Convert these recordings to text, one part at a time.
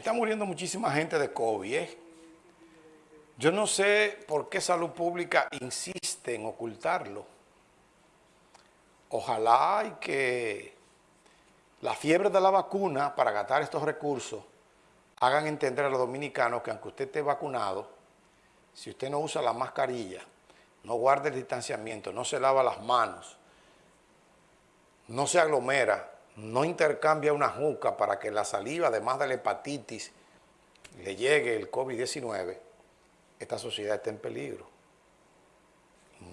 está muriendo muchísima gente de COVID. ¿eh? Yo no sé por qué Salud Pública insiste en ocultarlo. Ojalá y que la fiebre de la vacuna para gastar estos recursos hagan entender a los dominicanos que aunque usted esté vacunado, si usted no usa la mascarilla, no guarda el distanciamiento, no se lava las manos, no se aglomera, no intercambia una juca para que la saliva, además de la hepatitis, le llegue el COVID-19, esta sociedad está en peligro.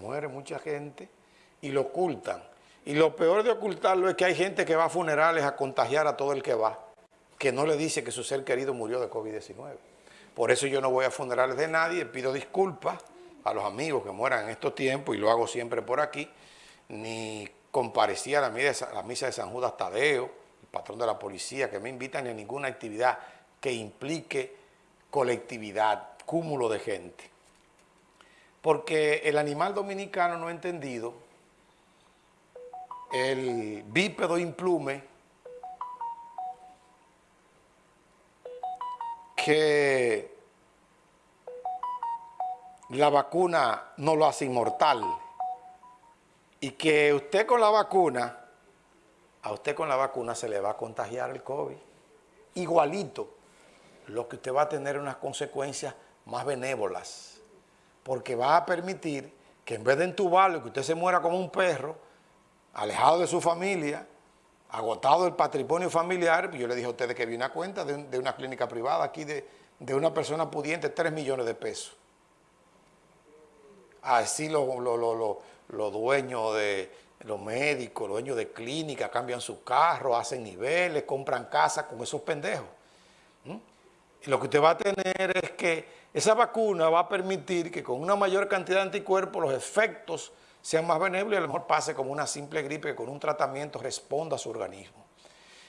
Muere mucha gente y lo ocultan. Y lo peor de ocultarlo es que hay gente que va a funerales a contagiar a todo el que va, que no le dice que su ser querido murió de COVID-19. Por eso yo no voy a funerales de nadie, pido disculpas a los amigos que mueran en estos tiempos y lo hago siempre por aquí, ni comparecía a la misa, la misa de San Judas Tadeo, el patrón de la policía, que me invitan a ninguna actividad que implique colectividad, cúmulo de gente. Porque el animal dominicano no ha entendido el bípedo implume que la vacuna no lo hace inmortal y que usted con la vacuna, a usted con la vacuna se le va a contagiar el COVID. Igualito, lo que usted va a tener unas consecuencias más benévolas, porque va a permitir que en vez de entubarlo que usted se muera como un perro, alejado de su familia, agotado el patrimonio familiar, yo le dije a ustedes que vi una cuenta de, una clínica privada aquí de, de, una persona pudiente, 3 millones de pesos. Así lo, lo, lo, los dueños de los médicos, los dueños de clínicas cambian su carro, hacen niveles, compran casas con esos pendejos. Y lo que usted va a tener es que esa vacuna va a permitir que con una mayor cantidad de anticuerpos los efectos sean más benévolos y a lo mejor pase como una simple gripe que con un tratamiento responda a su organismo.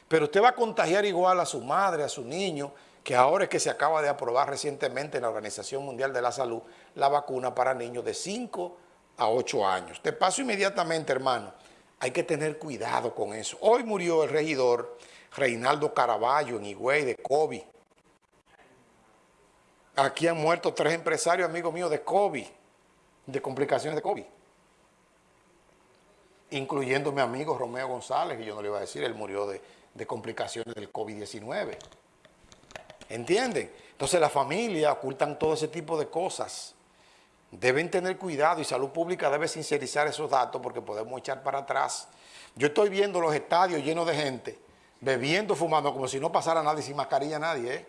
Pero usted va a contagiar igual a su madre, a su niño, que ahora es que se acaba de aprobar recientemente en la Organización Mundial de la Salud la vacuna para niños de 5 a 8 años. Te paso inmediatamente, hermano. Hay que tener cuidado con eso. Hoy murió el regidor Reinaldo Caraballo en Higüey de COVID. Aquí han muerto tres empresarios amigos míos de COVID, de complicaciones de COVID. Incluyendo mi amigo Romeo González, que yo no le iba a decir, él murió de, de complicaciones del COVID-19. ¿Entienden? Entonces la familia ocultan todo ese tipo de cosas deben tener cuidado y salud pública debe sincerizar esos datos porque podemos echar para atrás. Yo estoy viendo los estadios llenos de gente, bebiendo, fumando, como si no pasara nadie, sin mascarilla nadie, ¿eh?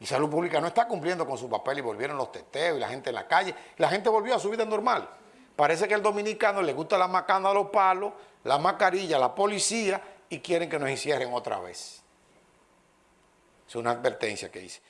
Y salud pública no está cumpliendo con su papel y volvieron los teteos y la gente en la calle. La gente volvió a su vida normal. Parece que al dominicano le gusta la macana a los palos, la mascarilla, la policía y quieren que nos encierren otra vez. Es una advertencia que hice.